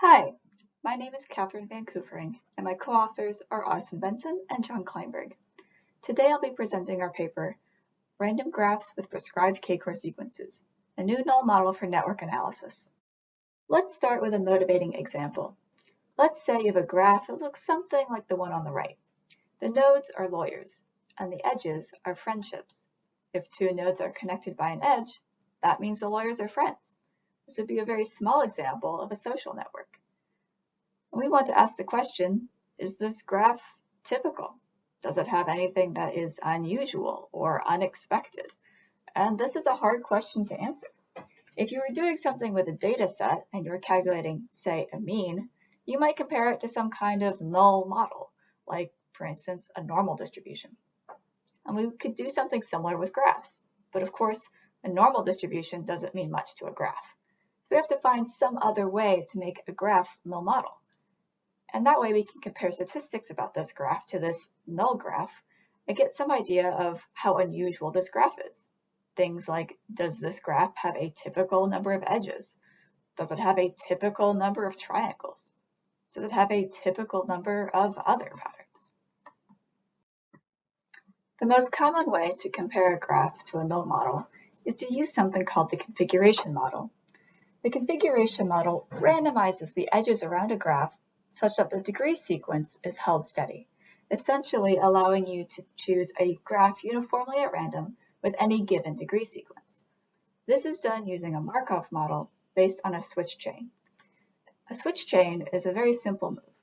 Hi, my name is Katherine Van Koevering, and my co-authors are Austin Benson and Jon Kleinberg. Today I'll be presenting our paper, Random Graphs with Prescribed K-core Sequences, a new null model for network analysis. Let's start with a motivating example. Let's say you have a graph that looks something like the one on the right. The nodes are lawyers, and the edges are friendships. If two nodes are connected by an edge, that means the lawyers are friends. This would be a very small example of a social network. We want to ask the question, is this graph typical? Does it have anything that is unusual or unexpected? And this is a hard question to answer. If you were doing something with a data set and you were calculating, say, a mean, you might compare it to some kind of null model, like, for instance, a normal distribution. And we could do something similar with graphs. But of course, a normal distribution doesn't mean much to a graph we have to find some other way to make a graph null model. And that way we can compare statistics about this graph to this null graph and get some idea of how unusual this graph is. Things like, does this graph have a typical number of edges? Does it have a typical number of triangles? Does it have a typical number of other patterns? The most common way to compare a graph to a null model is to use something called the configuration model. The configuration model randomizes the edges around a graph such that the degree sequence is held steady, essentially allowing you to choose a graph uniformly at random with any given degree sequence. This is done using a Markov model based on a switch chain. A switch chain is a very simple move.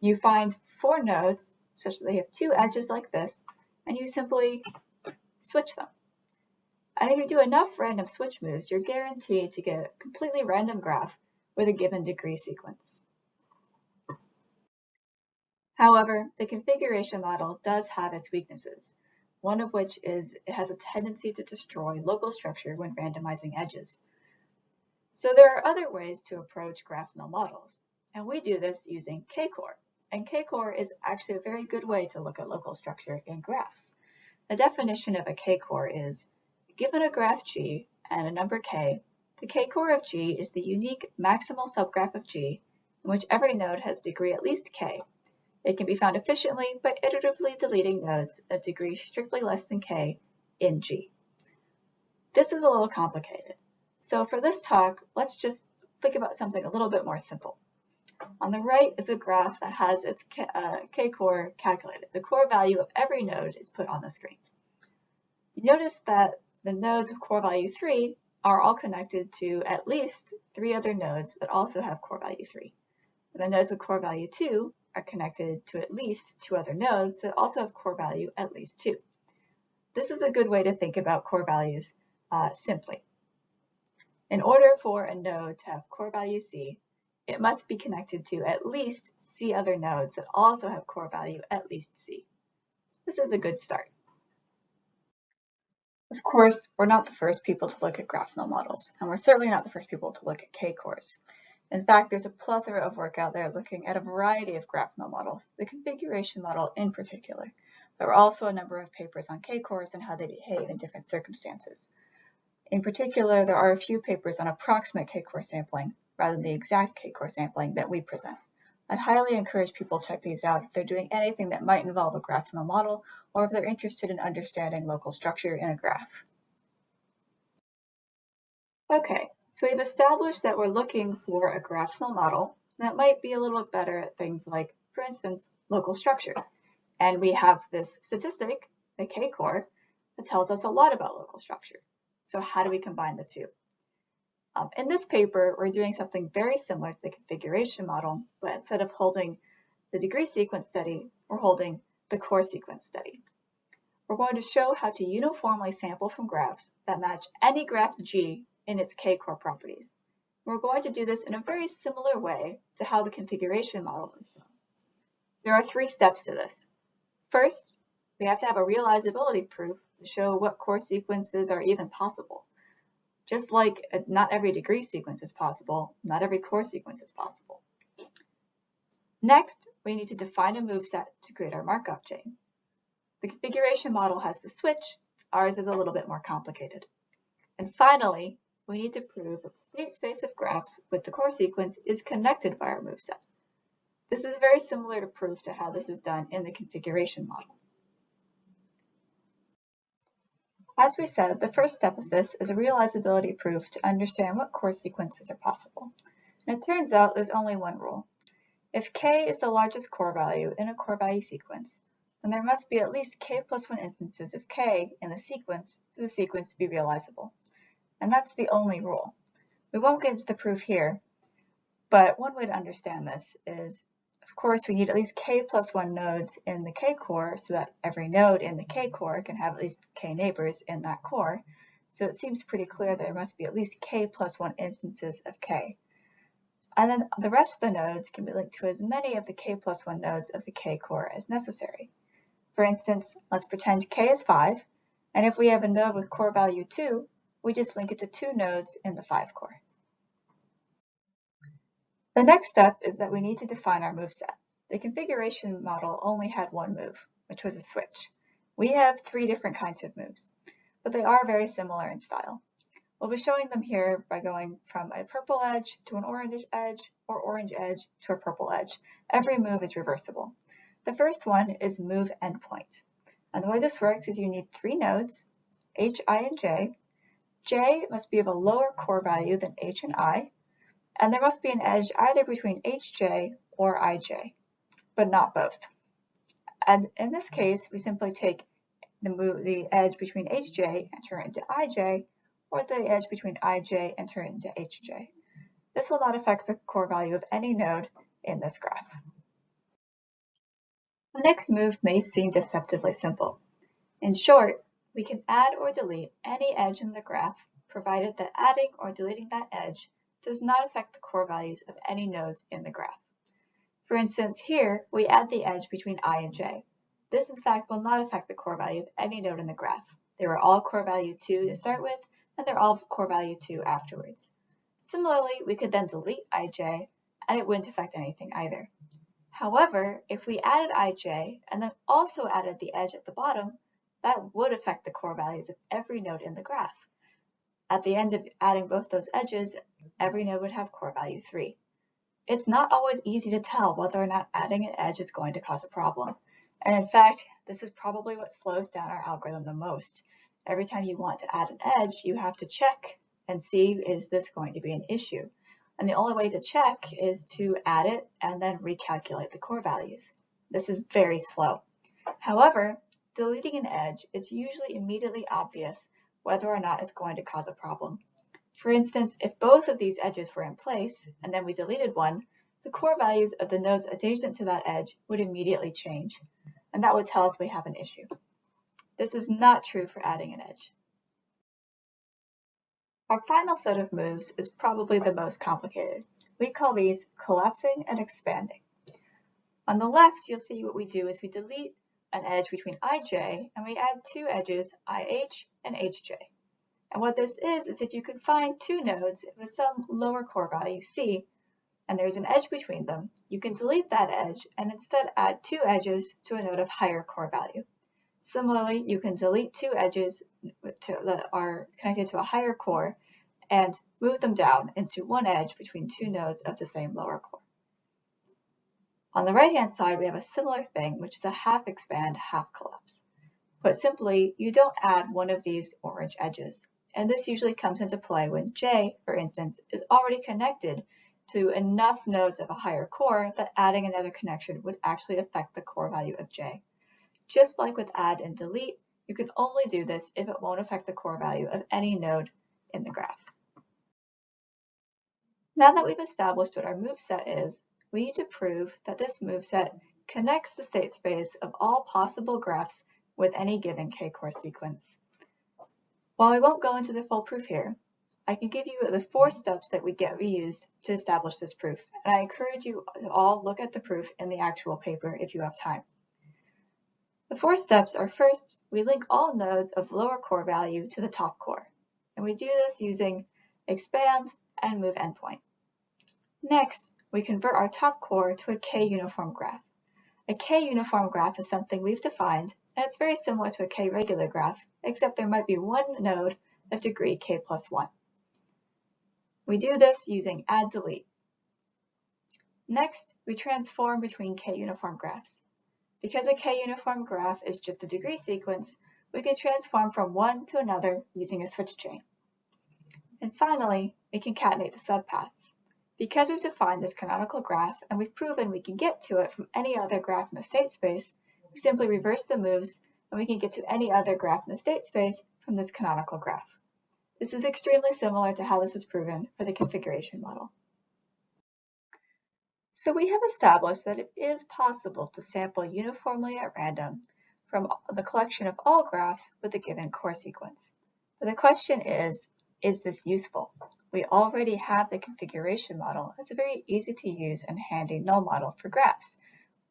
You find four nodes such that they have two edges like this, and you simply switch them. And if you do enough random switch moves, you're guaranteed to get a completely random graph with a given degree sequence. However, the configuration model does have its weaknesses, one of which is it has a tendency to destroy local structure when randomizing edges. So there are other ways to approach graph null models, and we do this using K-core. And K-core is actually a very good way to look at local structure in graphs. The definition of a K-core is Given a graph G and a number k, the k-core of G is the unique maximal subgraph of G in which every node has degree at least k. It can be found efficiently by iteratively deleting nodes of degree strictly less than k in G. This is a little complicated. So for this talk, let's just think about something a little bit more simple. On the right is a graph that has its k-core uh, calculated. The core value of every node is put on the screen. You notice that the nodes of core value 3 are all connected to at least three other nodes that also have core value 3. And the nodes with core value 2 are connected to at least two other nodes that also have core value at least 2. This is a good way to think about core values uh, simply. In order for a node to have core value C, it must be connected to at least C other nodes that also have core value at least C. This is a good start. Of course, we're not the first people to look at graph models, and we're certainly not the first people to look at K-cores. In fact, there's a plethora of work out there looking at a variety of graph models, the configuration model in particular. There are also a number of papers on K-cores and how they behave in different circumstances. In particular, there are a few papers on approximate K-core sampling rather than the exact K-core sampling that we present. I'd highly encourage people to check these out if they're doing anything that might involve a graph null model or if they're interested in understanding local structure in a graph. Okay, so we've established that we're looking for a graphical model that might be a little bit better at things like, for instance, local structure. And we have this statistic, the K-core, that tells us a lot about local structure. So how do we combine the two? Um, in this paper, we're doing something very similar to the configuration model, but instead of holding the degree sequence study, we're holding the core sequence study. We're going to show how to uniformly sample from graphs that match any graph G in its k-core properties. We're going to do this in a very similar way to how the configuration model is done. There are three steps to this. First, we have to have a realizability proof to show what core sequences are even possible. Just like uh, not every degree sequence is possible, not every core sequence is possible. Next, we need to define a move set to create our Markov chain. The configuration model has the switch, ours is a little bit more complicated. And finally, we need to prove that the state space of graphs with the core sequence is connected by our moveset. This is very similar to proof to how this is done in the configuration model. As we said, the first step of this is a realizability proof to understand what core sequences are possible. And it turns out there's only one rule. If k is the largest core value in a core value sequence, then there must be at least k plus 1 instances of k in the sequence for the sequence to be realizable. And that's the only rule. We won't get into the proof here, but one way to understand this is course, we need at least k plus 1 nodes in the k core so that every node in the k core can have at least k neighbors in that core. So it seems pretty clear that there must be at least k plus 1 instances of k. And then the rest of the nodes can be linked to as many of the k plus 1 nodes of the k core as necessary. For instance, let's pretend k is 5, and if we have a node with core value 2, we just link it to two nodes in the 5 core. The next step is that we need to define our moveset. The configuration model only had one move, which was a switch. We have three different kinds of moves, but they are very similar in style. We'll be showing them here by going from a purple edge to an orange edge or orange edge to a purple edge. Every move is reversible. The first one is move endpoint. And the way this works is you need three nodes, h, i, and j. j must be of a lower core value than h and i, and there must be an edge either between hj or ij, but not both. And in this case, we simply take the, move, the edge between hj and turn it into ij, or the edge between ij and turn it into hj. This will not affect the core value of any node in this graph. The next move may seem deceptively simple. In short, we can add or delete any edge in the graph, provided that adding or deleting that edge does not affect the core values of any nodes in the graph. For instance, here we add the edge between i and j. This in fact will not affect the core value of any node in the graph. They were all core value 2 to start with, and they're all core value 2 afterwards. Similarly, we could then delete ij, and it wouldn't affect anything either. However, if we added ij and then also added the edge at the bottom, that would affect the core values of every node in the graph. At the end of adding both those edges, every node would have core value 3. It's not always easy to tell whether or not adding an edge is going to cause a problem. And in fact, this is probably what slows down our algorithm the most. Every time you want to add an edge, you have to check and see is this going to be an issue. And the only way to check is to add it and then recalculate the core values. This is very slow. However, deleting an edge is usually immediately obvious whether or not it's going to cause a problem. For instance, if both of these edges were in place and then we deleted one, the core values of the nodes adjacent to that edge would immediately change, and that would tell us we have an issue. This is not true for adding an edge. Our final set of moves is probably the most complicated. We call these collapsing and expanding. On the left, you'll see what we do is we delete an edge between ij, and we add two edges, ih and hj. And what this is, is if you can find two nodes with some lower core value c, and there's an edge between them, you can delete that edge and instead add two edges to a node of higher core value. Similarly, you can delete two edges to, that are connected to a higher core and move them down into one edge between two nodes of the same lower core. On the right-hand side, we have a similar thing, which is a half expand, half collapse. Put simply, you don't add one of these orange edges. And this usually comes into play when J, for instance, is already connected to enough nodes of a higher core that adding another connection would actually affect the core value of J. Just like with add and delete, you can only do this if it won't affect the core value of any node in the graph. Now that we've established what our move set is, we need to prove that this moveset connects the state space of all possible graphs with any given k-core sequence. While I won't go into the full proof here, I can give you the four steps that we get reused to establish this proof, and I encourage you to all look at the proof in the actual paper if you have time. The four steps are first, we link all nodes of lower core value to the top core, and we do this using expand and move endpoint. Next, we convert our top core to a k-uniform graph. A k-uniform graph is something we've defined, and it's very similar to a k-regular graph, except there might be one node of degree k plus 1. We do this using add delete. Next, we transform between k-uniform graphs. Because a k-uniform graph is just a degree sequence, we can transform from one to another using a switch chain. And finally, we concatenate the subpaths. Because we've defined this canonical graph and we've proven we can get to it from any other graph in the state space, we simply reverse the moves and we can get to any other graph in the state space from this canonical graph. This is extremely similar to how this was proven for the configuration model. So we have established that it is possible to sample uniformly at random from the collection of all graphs with a given core sequence. But the question is, is this useful? We already have the configuration model as a very easy to use and handy null model for graphs.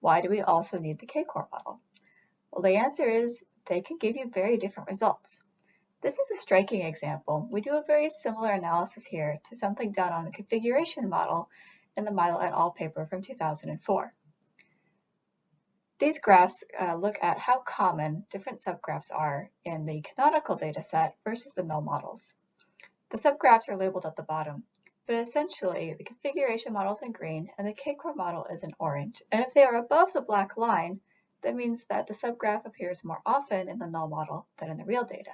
Why do we also need the K-core model? Well, the answer is they can give you very different results. This is a striking example. We do a very similar analysis here to something done on the configuration model in the Milo et al. paper from 2004. These graphs uh, look at how common different subgraphs are in the canonical dataset versus the null models. The subgraphs are labeled at the bottom, but essentially the configuration model is in green and the K-core model is in orange. And if they are above the black line, that means that the subgraph appears more often in the null model than in the real data.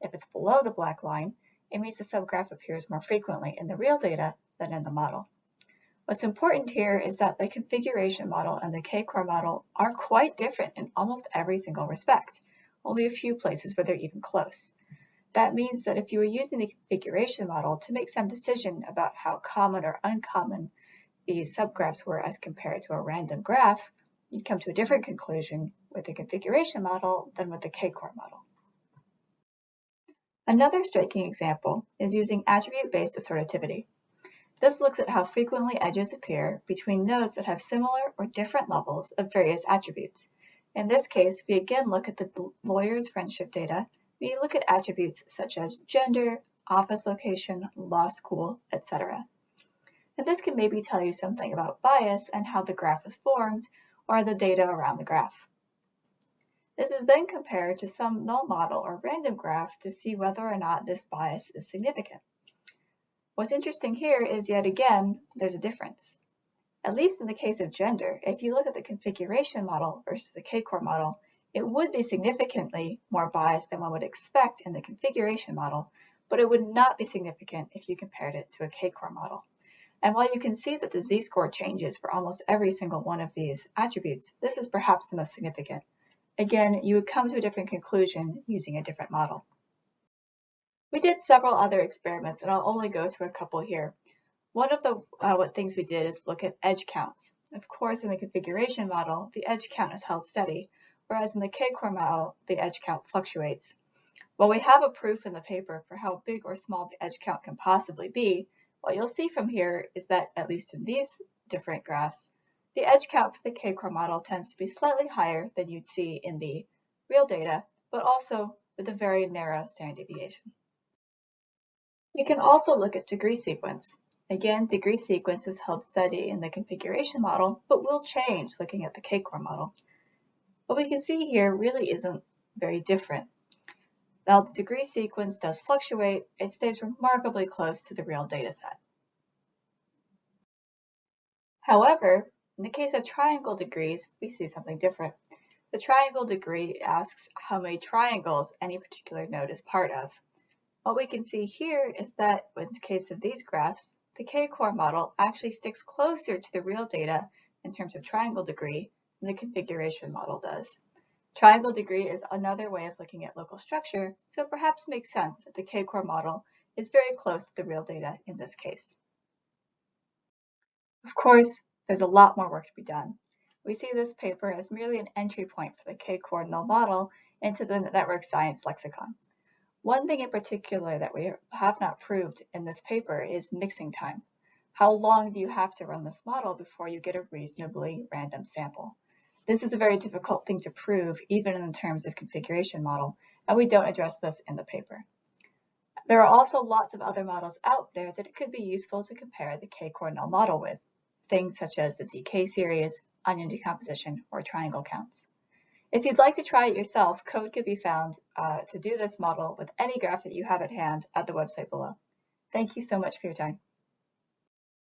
If it's below the black line, it means the subgraph appears more frequently in the real data than in the model. What's important here is that the configuration model and the K-core model are quite different in almost every single respect, only a few places where they're even close. That means that if you were using the configuration model to make some decision about how common or uncommon these subgraphs were as compared to a random graph, you'd come to a different conclusion with the configuration model than with the K-core model. Another striking example is using attribute-based assortativity. This looks at how frequently edges appear between nodes that have similar or different levels of various attributes. In this case, we again look at the lawyer's friendship data. We look at attributes such as gender, office location, law school, etc. And this can maybe tell you something about bias and how the graph was formed, or the data around the graph. This is then compared to some null model or random graph to see whether or not this bias is significant. What's interesting here is yet again, there's a difference. At least in the case of gender, if you look at the configuration model versus the K-core model, it would be significantly more biased than one would expect in the configuration model, but it would not be significant if you compared it to a K-core model. And while you can see that the z-score changes for almost every single one of these attributes, this is perhaps the most significant. Again, you would come to a different conclusion using a different model. We did several other experiments, and I'll only go through a couple here. One of the uh, what things we did is look at edge counts. Of course, in the configuration model, the edge count is held steady, whereas in the K-core model, the edge count fluctuates. While we have a proof in the paper for how big or small the edge count can possibly be, what you'll see from here is that, at least in these different graphs, the edge count for the K-core model tends to be slightly higher than you'd see in the real data, but also with a very narrow standard deviation. We can also look at degree sequence. Again, degree sequence is held steady in the configuration model, but will change looking at the K-core model. What we can see here really isn't very different. While the degree sequence does fluctuate, it stays remarkably close to the real data set. However, in the case of triangle degrees, we see something different. The triangle degree asks how many triangles any particular node is part of. What we can see here is that in the case of these graphs, the K-core model actually sticks closer to the real data in terms of triangle degree the configuration model does. Triangle degree is another way of looking at local structure, so it perhaps makes sense that the K-core model is very close to the real data in this case. Of course, there's a lot more work to be done. We see this paper as merely an entry point for the K-core null model into the network science lexicon. One thing in particular that we have not proved in this paper is mixing time. How long do you have to run this model before you get a reasonably random sample? This is a very difficult thing to prove, even in terms of configuration model, and we don't address this in the paper. There are also lots of other models out there that it could be useful to compare the K-core null model with, things such as the DK series, onion decomposition, or triangle counts. If you'd like to try it yourself, code could be found uh, to do this model with any graph that you have at hand at the website below. Thank you so much for your time.